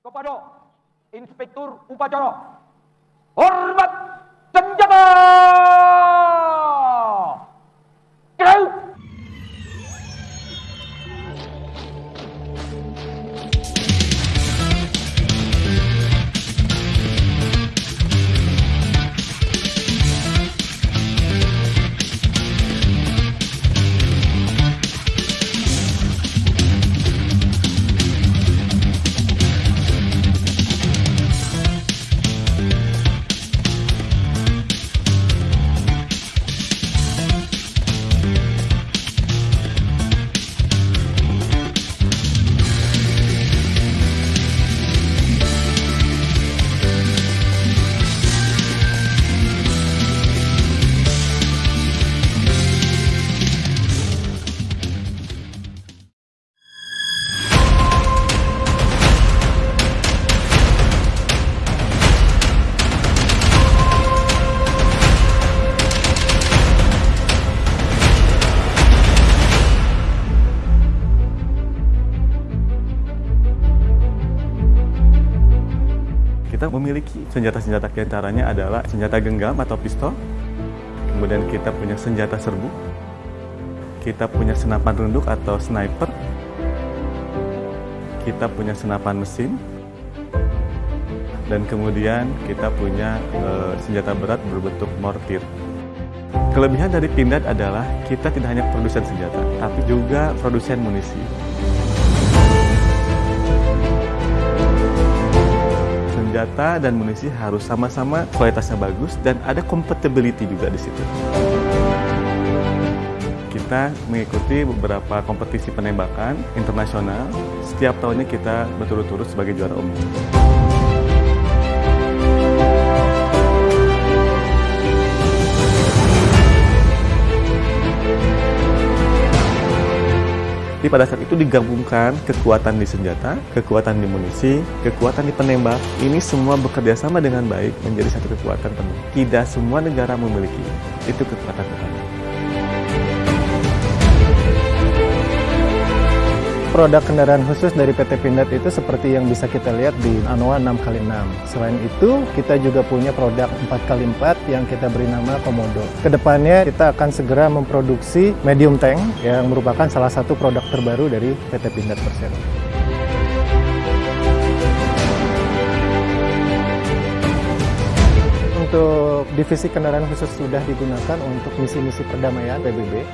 kepada Inspektur Upacara. Hormat senjata! Kita memiliki. Senjata-senjata di antaranya adalah senjata genggam atau pistol, kemudian kita punya senjata serbu, kita punya senapan runduk atau sniper, kita punya senapan mesin, dan kemudian kita punya eh, senjata berat berbentuk mortir. Kelebihan dari Pindad adalah kita tidak hanya produsen senjata, tapi juga produsen munisi. Senjata dan munisi harus sama-sama kualitasnya bagus dan ada compatibility juga di situ. Kita mengikuti beberapa kompetisi penembakan internasional. Setiap tahunnya kita berturut-turut sebagai juara umum. Jadi pada saat itu digabungkan kekuatan di senjata, kekuatan di munisi, kekuatan di penembak. Ini semua bekerja sama dengan baik menjadi satu kekuatan penuh. Tidak semua negara memiliki itu kekuatan utama. Produk kendaraan khusus dari PT Pindad itu seperti yang bisa kita lihat di Anoa 6x6. Selain itu, kita juga punya produk 4x4 yang kita beri nama Komodo. Ke depannya kita akan segera memproduksi medium tank yang merupakan salah satu produk terbaru dari PT Pindad Persero. Untuk divisi kendaraan khusus sudah digunakan untuk misi-misi perdamaian PBB